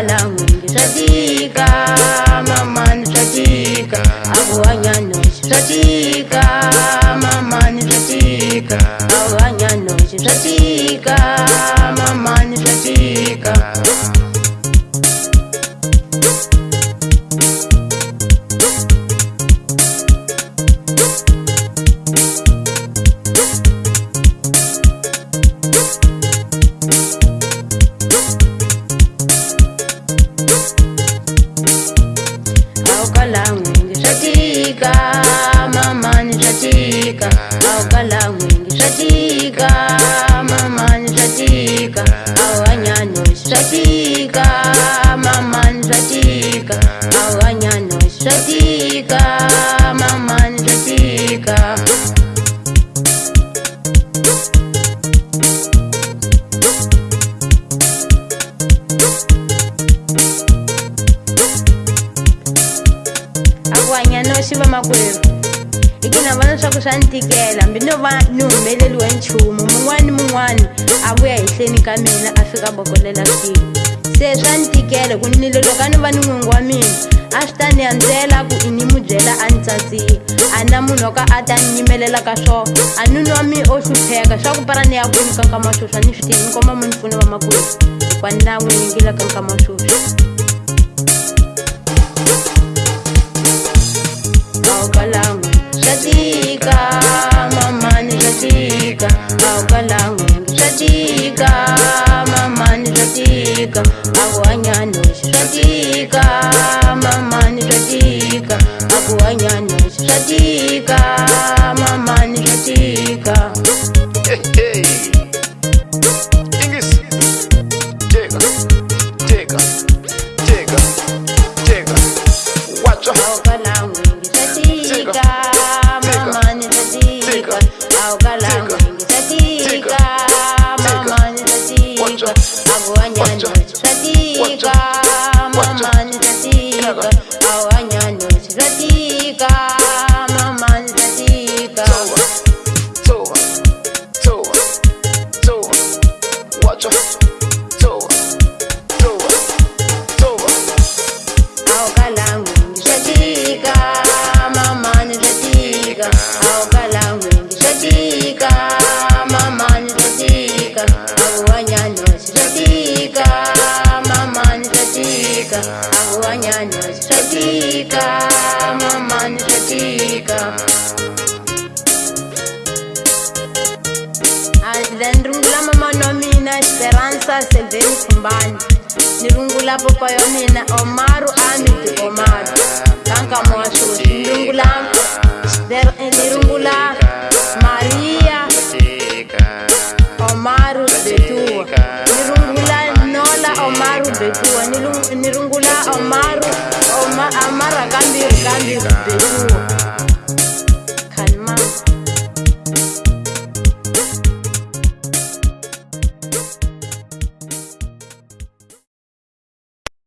alamuni zvatika mamani zvatika avohanyanoi zvatika mamani zvatika avohanyanoi zvatika mamani zvatika aukalangwingi zvatika mamani zvatika aukalangwingi zvatika mamani zvatika auhanyanosi zvatika mamani zvatika auhanyanosi zvatika abashiba makwenu ikina vana swa ku swa ni tikela hambi no va ni humeleliwe nchumu mun'wani mun'wani a vuya ehleni ka mina a fika bokolela se swa ni tikela ku nile loko wa mina a swi ku i ni mu byela a ni tsatsihi a na munhu wo ka a ta ni yimelela ka swona a ni nwa mi o hlupheka swa parani ya kwini ka nkama wa swoswi a ni swi tivi ni komba mi ni pfuna va zvatika mamani zvatika aukalangu zvatika mamani zvatika akuhanyani zvatika mamani zvatika akuhanyani zvatika mamani zvatika Tchau, tchau. kusvika then rungula mama no mina esperanza selveni khumbani ni rungula popa yo mina omaru ami ti omaru kanka mwasusi nirungula eh, ni rungula maria omaru betua ni rungula nola omaru betua ni rungula omaru betua ama ama rakandi rakandi rakandi